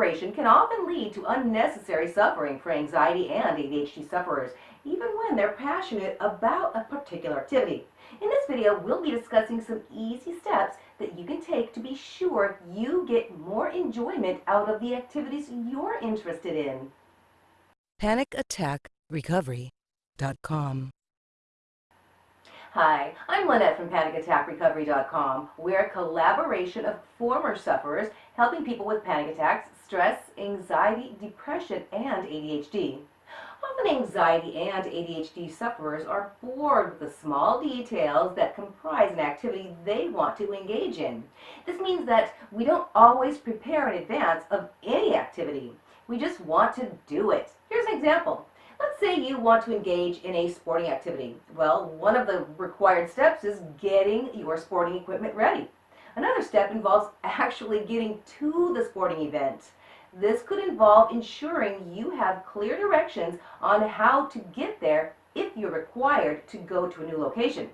preparation can often lead to unnecessary suffering for anxiety and ADHD sufferers, even when they're passionate about a particular activity. In this video, we'll be discussing some easy steps that you can take to be sure you get more enjoyment out of the activities you're interested in. PanicAttackRecovery.com Hi, I'm Lynette from PanicAttackRecovery.com. We're a collaboration of former sufferers helping people with panic attacks, stress, anxiety, depression, and ADHD. Often anxiety and ADHD sufferers are bored with the small details that comprise an activity they want to engage in. This means that we don't always prepare in advance of any activity. We just want to do it. Here's an example. Say you want to engage in a sporting activity. Well, one of the required steps is getting your sporting equipment ready. Another step involves actually getting to the sporting event. This could involve ensuring you have clear directions on how to get there if you're required to go to a new location.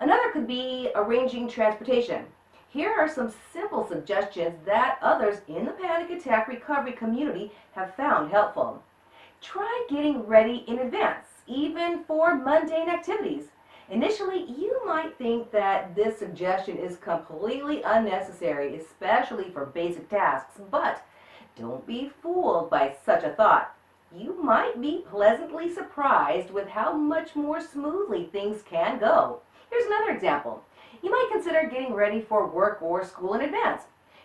Another could be arranging transportation. Here are some simple suggestions that others in the panic attack recovery community have found helpful. Try getting ready in advance, even for mundane activities. Initially, you might think that this suggestion is completely unnecessary, especially for basic tasks, but don't be fooled by such a thought. You might be pleasantly surprised with how much more smoothly things can go. Here's another example. You might consider getting ready for work or school in advance.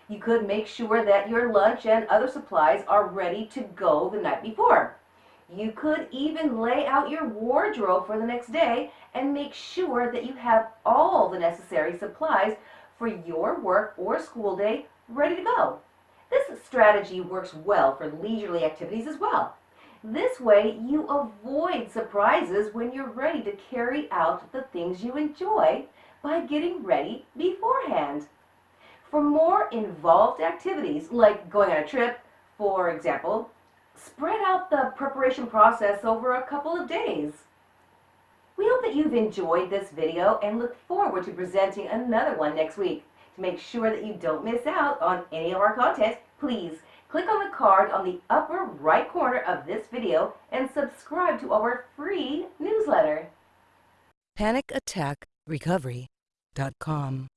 You could make sure that your lunch and other supplies are ready to go the night before. You could even lay out your wardrobe for the next day and make sure that you have all the necessary supplies for your work or school day ready to go. This strategy works well for leisurely activities as well. This way you avoid surprises when you're ready to carry out the things you enjoy by getting ready beforehand. For more involved activities, like going on a trip, for example, spread out the preparation process over a couple of days. We hope that you've enjoyed this video and look forward to presenting another one next week. To make sure that you don't miss out on any of our content, please click on the card on the upper right corner of this video and subscribe to our free newsletter. PanicAttackRecovery.com